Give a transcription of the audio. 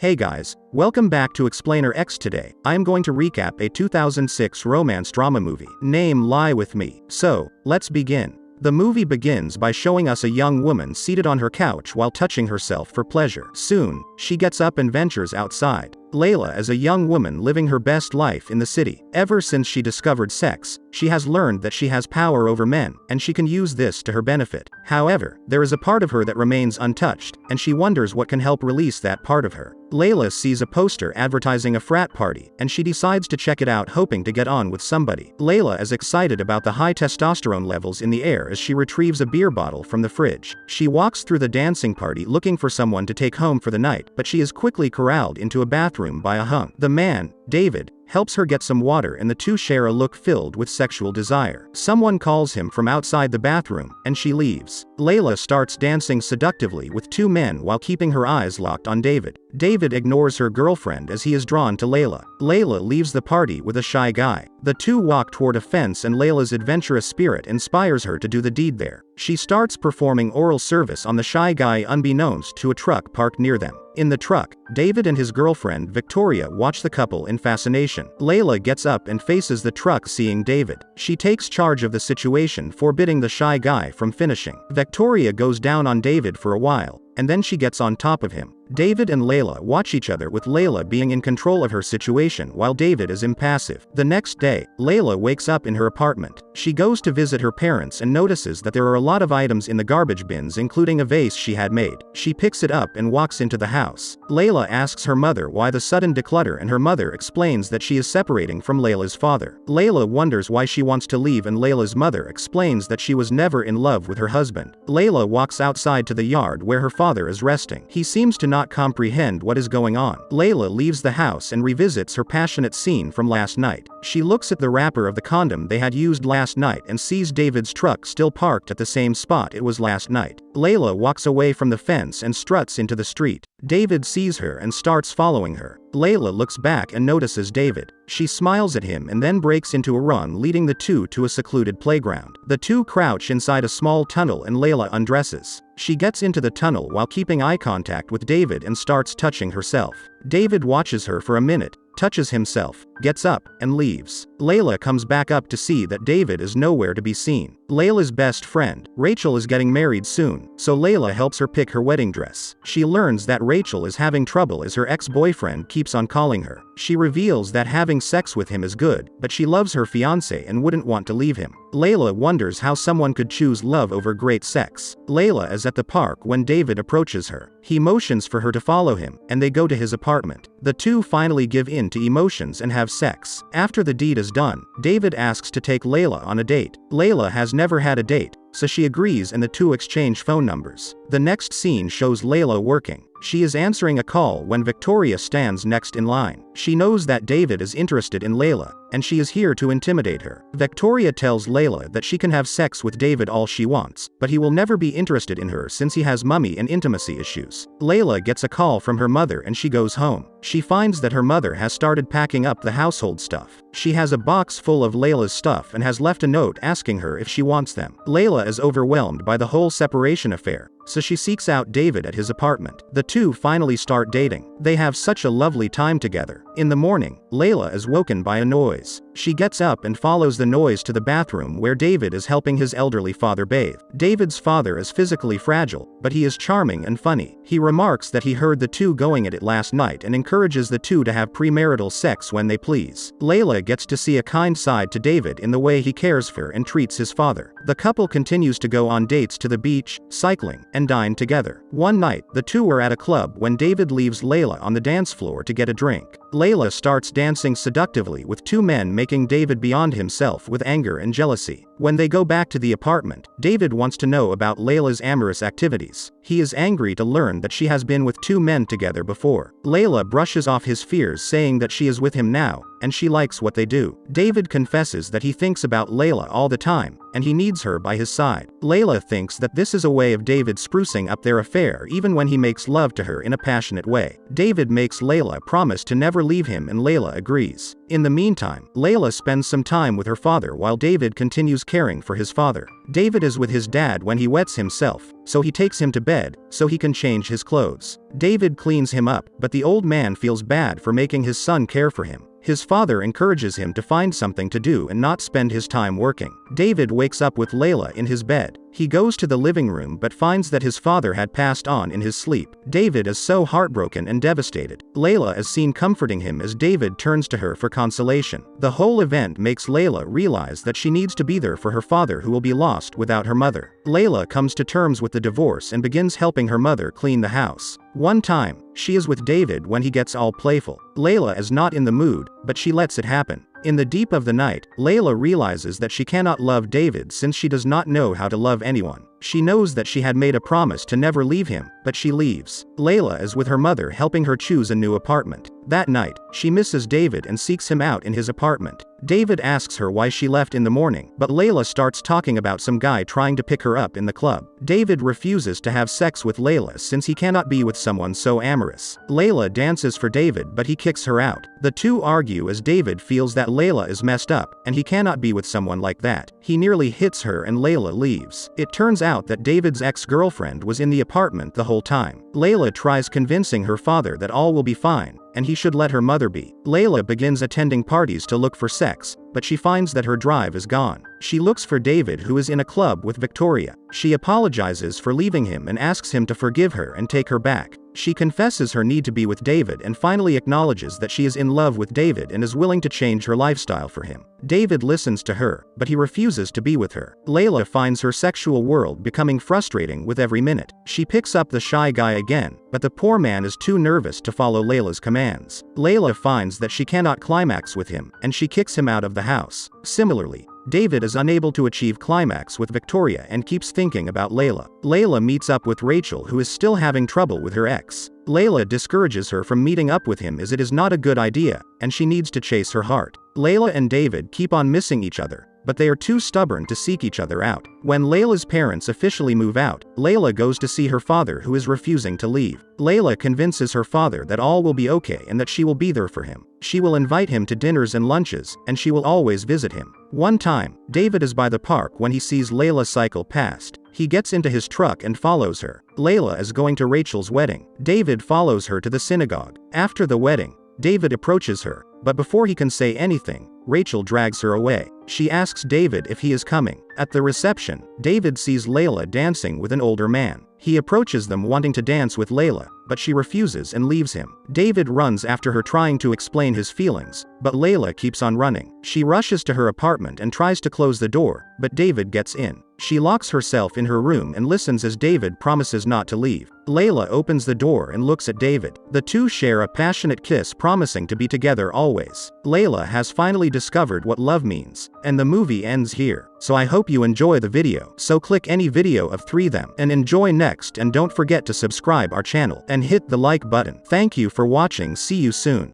Hey guys, welcome back to Explainer X today. I am going to recap a 2006 romance drama movie, name Lie With Me. So, let's begin. The movie begins by showing us a young woman seated on her couch while touching herself for pleasure. Soon, she gets up and ventures outside. Layla is a young woman living her best life in the city. Ever since she discovered sex, she has learned that she has power over men, and she can use this to her benefit. However, there is a part of her that remains untouched, and she wonders what can help release that part of her. Layla sees a poster advertising a frat party, and she decides to check it out hoping to get on with somebody. Layla is excited about the high testosterone levels in the air as she retrieves a beer bottle from the fridge. She walks through the dancing party looking for someone to take home for the night, but she is quickly corralled into a bathroom by a hunk. The man, David, helps her get some water and the two share a look filled with sexual desire. Someone calls him from outside the bathroom, and she leaves. Layla starts dancing seductively with two men while keeping her eyes locked on David. David ignores her girlfriend as he is drawn to Layla. Layla leaves the party with a shy guy. The two walk toward a fence and Layla's adventurous spirit inspires her to do the deed there. She starts performing oral service on the shy guy unbeknownst to a truck parked near them. In the truck, David and his girlfriend Victoria watch the couple in fascination. Layla gets up and faces the truck seeing David. She takes charge of the situation forbidding the shy guy from finishing. Victoria goes down on David for a while, and then she gets on top of him. David and Layla watch each other with Layla being in control of her situation while David is impassive. The next day, Layla wakes up in her apartment. She goes to visit her parents and notices that there are a lot of items in the garbage bins including a vase she had made. She picks it up and walks into the house. Layla asks her mother why the sudden declutter and her mother explains that she is separating from Layla's father. Layla wonders why she wants to leave and Layla's mother explains that she was never in love with her husband. Layla walks outside to the yard where her father is resting. He seems to not comprehend what is going on. Layla leaves the house and revisits her passionate scene from last night. She looks at the wrapper of the condom they had used last night and sees David's truck still parked at the same spot it was last night. Layla walks away from the fence and struts into the street. David sees her and starts following her. Layla looks back and notices David. She smiles at him and then breaks into a run leading the two to a secluded playground. The two crouch inside a small tunnel and Layla undresses. She gets into the tunnel while keeping eye contact with David and starts touching herself. David watches her for a minute, touches himself, gets up, and leaves. Layla comes back up to see that David is nowhere to be seen. Layla's best friend, Rachel is getting married soon, so Layla helps her pick her wedding dress. She learns that Rachel is having trouble as her ex-boyfriend keeps on calling her. She reveals that having sex with him is good, but she loves her fiance and wouldn't want to leave him. Layla wonders how someone could choose love over great sex. Layla is at the park when David approaches her. He motions for her to follow him, and they go to his apartment. The two finally give in to emotions and have sex. After the deed is done, David asks to take Layla on a date. Layla has never had a date, so she agrees and the two exchange phone numbers. The next scene shows Layla working. She is answering a call when Victoria stands next in line. She knows that David is interested in Layla, and she is here to intimidate her. Victoria tells Layla that she can have sex with David all she wants, but he will never be interested in her since he has mummy and intimacy issues. Layla gets a call from her mother and she goes home. She finds that her mother has started packing up the household stuff. She has a box full of Layla's stuff and has left a note asking her if she wants them. Layla is overwhelmed by the whole separation affair, so she seeks out David at his apartment. The two finally start dating. They have such a lovely time together. In the morning, Layla is woken by a noise. She gets up and follows the noise to the bathroom where David is helping his elderly father bathe. David's father is physically fragile, but he is charming and funny. He remarks that he heard the two going at it last night and encourages the two to have premarital sex when they please. Layla gets to see a kind side to David in the way he cares for and treats his father. The couple continues to go on dates to the beach, cycling, and dine together. One night, the two are at a club when David leaves Layla on the dance floor to get a drink. Layla starts dancing seductively with two men making David beyond himself with anger and jealousy. When they go back to the apartment, David wants to know about Layla's amorous activities. He is angry to learn that she has been with two men together before. Layla brushes off his fears saying that she is with him now, and she likes what they do. David confesses that he thinks about Layla all the time, and he needs her by his side. Layla thinks that this is a way of David sprucing up their affair even when he makes love to her in a passionate way. David makes Layla promise to never leave him and Layla agrees. In the meantime, Layla spends some time with her father while David continues caring for his father. David is with his dad when he wets himself, so he takes him to bed so he can change his clothes. David cleans him up, but the old man feels bad for making his son care for him. His father encourages him to find something to do and not spend his time working. David wakes up with Layla in his bed. He goes to the living room but finds that his father had passed on in his sleep. David is so heartbroken and devastated. Layla is seen comforting him as David turns to her for consolation. The whole event makes Layla realize that she needs to be there for her father who will be lost without her mother. Layla comes to terms with the divorce and begins helping her mother clean the house. One time, she is with David when he gets all playful. Layla is not in the mood, but she lets it happen. In the deep of the night, Layla realizes that she cannot love David since she does not know how to love anyone. She knows that she had made a promise to never leave him, but she leaves. Layla is with her mother helping her choose a new apartment. That night, she misses David and seeks him out in his apartment. David asks her why she left in the morning, but Layla starts talking about some guy trying to pick her up in the club. David refuses to have sex with Layla since he cannot be with someone so amorous. Layla dances for David but he kicks her out. The two argue as David feels that Layla is messed up, and he cannot be with someone like that. He nearly hits her and Layla leaves. It turns out that David's ex-girlfriend was in the apartment the whole time. Layla tries convincing her father that all will be fine, and he should let her mother be. Layla begins attending parties to look for sex, but she finds that her drive is gone. She looks for David who is in a club with Victoria. She apologizes for leaving him and asks him to forgive her and take her back. She confesses her need to be with David and finally acknowledges that she is in love with David and is willing to change her lifestyle for him. David listens to her, but he refuses to be with her. Layla finds her sexual world becoming frustrating with every minute. She picks up the shy guy again, but the poor man is too nervous to follow Layla's commands. Layla finds that she cannot climax with him, and she kicks him out of the house. Similarly, David is unable to achieve climax with Victoria and keeps thinking about Layla. Layla meets up with Rachel who is still having trouble with her ex. Layla discourages her from meeting up with him as it is not a good idea, and she needs to chase her heart. Layla and David keep on missing each other, but they are too stubborn to seek each other out. When Layla's parents officially move out, Layla goes to see her father who is refusing to leave. Layla convinces her father that all will be okay and that she will be there for him. She will invite him to dinners and lunches, and she will always visit him. One time, David is by the park when he sees Layla cycle past. He gets into his truck and follows her. Layla is going to Rachel's wedding. David follows her to the synagogue. After the wedding, David approaches her, but before he can say anything, Rachel drags her away. She asks David if he is coming. At the reception, David sees Layla dancing with an older man. He approaches them wanting to dance with Layla, but she refuses and leaves him. David runs after her trying to explain his feelings, but Layla keeps on running. She rushes to her apartment and tries to close the door, but David gets in. She locks herself in her room and listens as David promises not to leave. Layla opens the door and looks at David. The two share a passionate kiss promising to be together always. Layla has finally discovered what love means, and the movie ends here. So I hope you enjoy the video. So click any video of 3 them and enjoy next and don't forget to subscribe our channel and hit the like button. Thank you for watching see you soon.